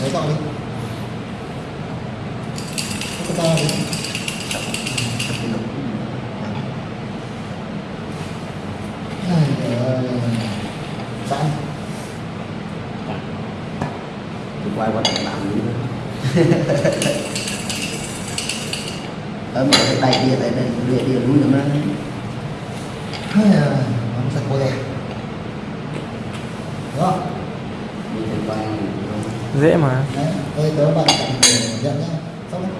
lấy to đi. Cái to đi. Sẵn Tôi quay qua thằng làm gì nữa ở một cái tay kia tại đây địa địa núi nữa Ai à, Bấm sạch cô đẹp. Không? đi từ quan dễ mà. Đấy, tớ để nhận nhá. Xong đấy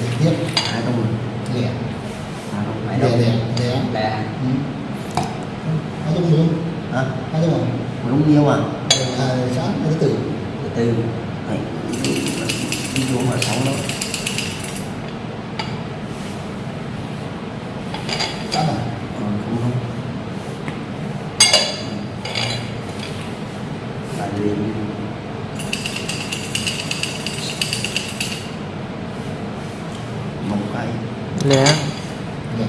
Để tiếp. Lẻ. Hai đông mấy Lẻ đông lẻ. Lẻ lẹ Ừ. Hai dung đúng hả? Hai dung à? đúng nhiêu à? À, sáng, thứ tử. Từ từ Đấy, đi xuống mà sống đó Sáng à? Ờ, không không là gì một cái. Lé Lẻ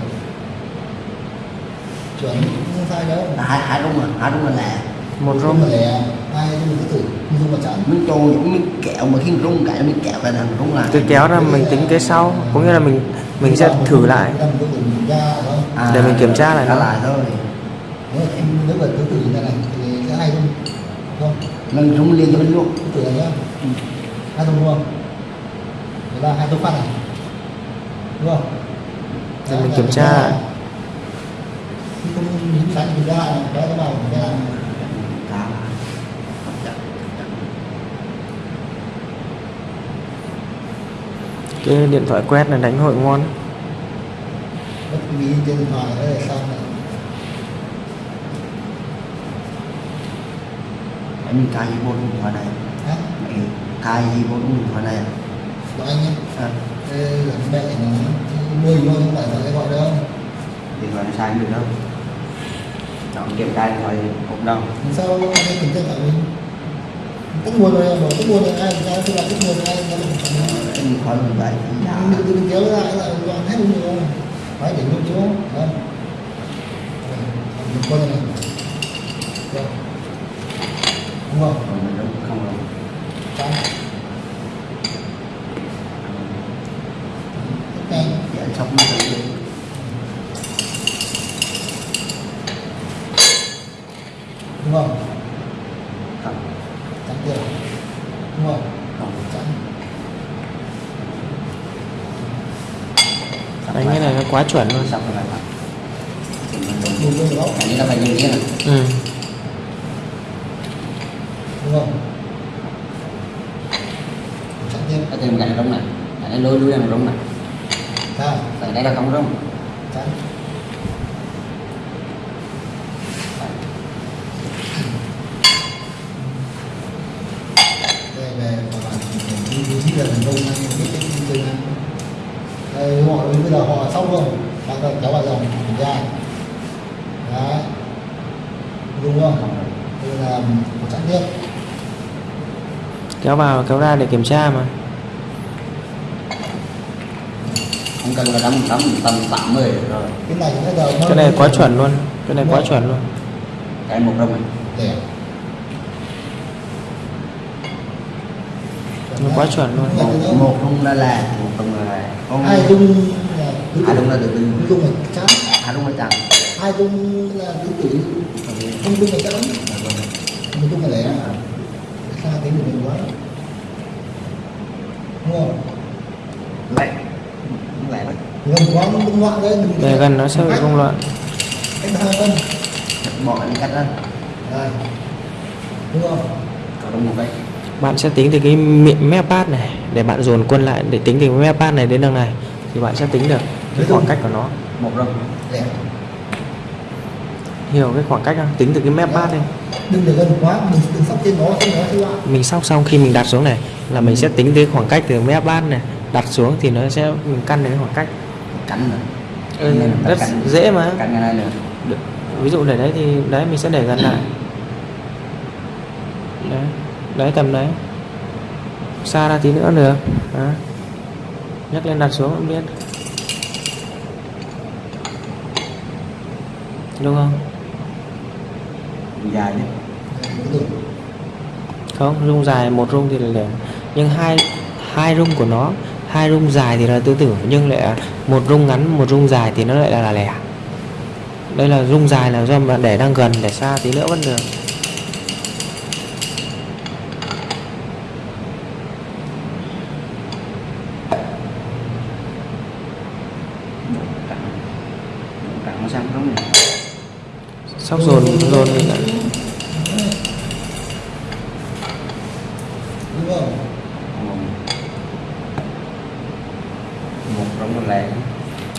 Chuẩn, không sai đâu. Là hai hai đúng rồi hai đúng là lẹ một rung. là lẻ Hai dung là thứ tử Dung là chẵn miếng trâu những miếng kẹo mà khi rung cái miếng kẹo cái thằng rung là tôi kéo ra mình tính cái sau có nghĩa là mình mình sẽ thử lại. Cái không? À, Để mình kiểm tra lại nó. lại thôi. Em nếu mà thứ tử như thế này thì sẽ hai dung Không, nâng rung liền cho bên luôn. Thứ tử này nhá. Hai dung đúng không? Đấy là hai dung phát này. Đúng không? Để mình là kiểm tra lại. Không những sáng thì ra cái nào cũng cái điện thoại quét là đánh hội ngon. Ví trên điện thoại đấy là xong rồi em cài gì vô điện thoại này. Hả? mẹ cài gì vô điện thoại này. Gọi anh nhé à, Ê, là mẹ nó nuôi thôi không phải là cái gọi đâu. Điện thoại này sai không được đâu chọn kiểm tra điện thoại cũng đâu. Làm sao anh ấy kiểm tra mình Tắt nguồn rồi, bỏ tắt nguồn rồi, ai ai khi nào nguồn rồi, ai ai mình phải em khỏi mình vậy dạ mình mình kéo lại là toàn hết rồi phải để luôn chỗ đó. Mình coi này. Được. đúng không? Còn không ok dạ. Sốc nó tự nhiên đúng không không chắn tiền đúng không không chắn Sắp đánh lại. cái này quá chuẩn luôn xong rồi lại thì mình đúng đúng đúng đúng cái này là phải như thế này ừ. đúng không chắc tiền cái tiền cái này đúng này cái này lôi lui là đúng này sao cái đây là không đúng chắn đây về và bạn vị trí là thành công bây giờ họ xong rồi bạn cần kéo vào dòng kiểm tra. Đấy. Đúng không? Đây là một chặng tiếp kéo vào kéo ra để kiểm tra mà. Không cần là đóng đóng tầm 80 rồi. Cái này cái này quá chuẩn luôn. Cái này quá chuẩn luôn. Cái một đồng này. Để quá chuẩn luôn. Một, một là là một đồng là là hai dung là hai đồng là từ tứ dung là chán hai đồng là chặn hai dung là tứ tử không dung là chán một dung là lẻ. Xa tiếng của mình quá? Đúng không? Lại lại đấy gần quá nó cũng loạn đấy để gần nó sẽ bị rung loạn. Cách hai cân bỏ cái cắt ra. Đúng không? Có đồng một cái bạn sẽ tính từ cái miệng mép bát này để bạn dồn quân lại để tính từ mép bát này đến đằng này thì bạn sẽ tính được cái khoảng cách của nó. Hiểu cái khoảng cách không? Tính từ cái mép bát đi. Đừng để gần quá mình đừng sóc trên nó trên nó sẽ loạn mình sóc xong khi mình đặt xuống này là mình sẽ tính tới khoảng cách từ mép bát này đặt xuống thì nó sẽ mình căn cái khoảng cách. Cắn nữa ừ, rất cắn- dễ mà. Cắn cái này nữa Được. ví dụ để đấy thì đấy mình sẽ để gần lại. Đấy đấy tầm đấy. Xa ra tí nữa được. Đó. nhấc lên đặt xuống cũng biết. Đúng không? Dài không rung dài một rung thì là lẻ nhưng hai hai rung của nó hai rung dài thì là tứ tử nhưng lại một rung ngắn một rung dài thì nó lại là, là lẻ. Đây là rung dài là do bạn để đang gần để xa tí nữa vẫn được cẳng cẳng nó sang không này sóc dồn dồn mình lại.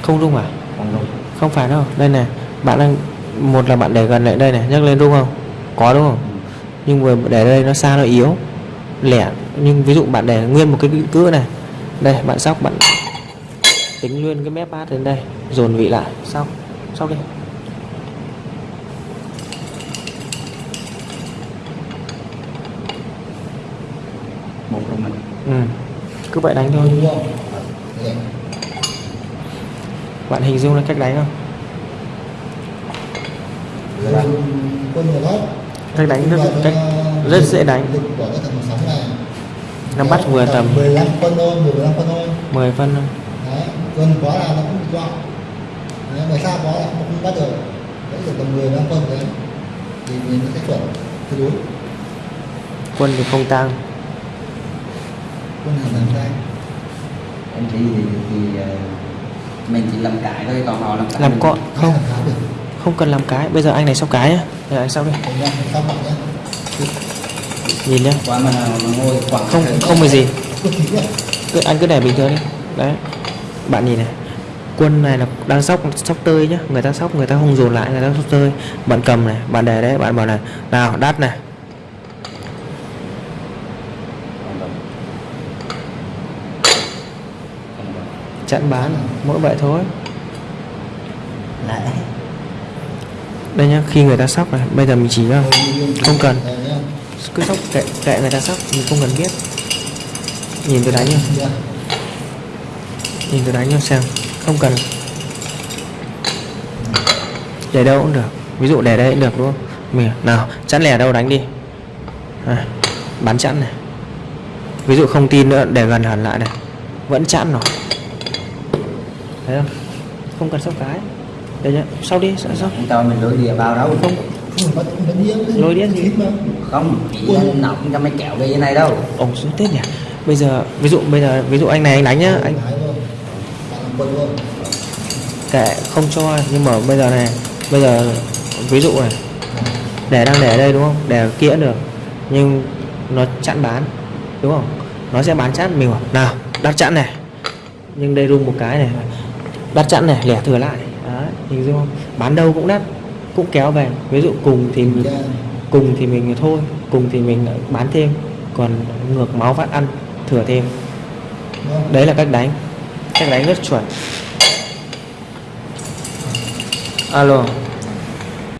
Không rung à? Không phải đâu. Đây này, bạn đang, một là bạn để gần lại đây này. Nhắc lên đúng không? Có đúng không? Nhưng vừa để đây nó xa, nó yếu. Lẻ. Nhưng ví dụ bạn để nguyên một cái cữ này. Đây, bạn sóc, bạn tính luôn cái mép bát đến đây. Dồn vị lại. Sóc. Sóc đi. Một rồi mình. Ừ. cứ vậy đánh thôi. Bạn hình dung là cách đánh không? Cách đánh rất cách rất dễ đánh. Nắm bắt vừa tầm 15 phân thôi. 15 phân thôi 10 phân thôi đấy gần quá là nó cũng bị bị 撞 đấy, mà xa quá là nó không bắt được đấy được tầm 15 phân đấy thì mình sẽ chuẩn tương đúng quân thì không tăng quân hàng làm ra em chỉ thì, thì ờ, mình chỉ làm cãi thôi còn họ làm cãi làm cọ không. Không. Cần làm cái. Bây giờ anh này sóc cái nhá. Giờ anh đi. Xong bạn nhé nhìn nhá. Qua mà, mà ngồi không không phải gì. Cứ anh cứ để bình thường đi. Đấy. Bạn nhìn này. Quân này là đang sóc sóc tơi nhá. Người ta sóc người ta không dồn lại người ta sóc tơi. Bạn cầm này bạn để đấy bạn bảo này nào đắt này Còn rung. Còn rung. Chặn bán mỗi vậy thôi. Lại đây nhá khi người ta sóc này bây giờ mình chỉ ra Không cần. Đấy cứ sóc kệ, kệ người ta sóc mình không cần biết. Nhìn tôi đánh nhá. Nhìn tôi đánh nhá xem không cần. Để đâu cũng được. Ví dụ để đây cũng được đúng không? Mình nào chắn lẻ đâu đánh đi. À, bắn chắn này. Ví dụ không tin nữa để gần hẳn lại này. Vẫn chắn rồi thấy không? Không cần sóc cái. Đây nhá sau đi sau sau chúng ta mình lối địa vào đâu? Không. Cũng Lôi điên gì? Không là nó không cho mấy kẹo về như này đâu. Ổng xuống tết nhỉ. Bây giờ ví dụ bây giờ ví dụ anh này anh đánh nhá anh kệ không cho nhưng mà bây giờ này bây giờ ví dụ này để đang để ở đây đúng không? Để kia cũng được nhưng nó chặn bán đúng không? Nó sẽ bán chặn mình bảo nào đặt chặn này. Nhưng đây rung một cái này đặt chặn này lẻ thừa lại. Đấy hình dung không? Bán đâu cũng đắt cũng kéo về. Ví dụ cùng thì mình, Dạ. cùng thì mình thôi cùng thì mình bán thêm. Còn ngược máu phát ăn thừa thêm. Không? đấy là cách đánh. Cách đánh rất chuẩn. Alo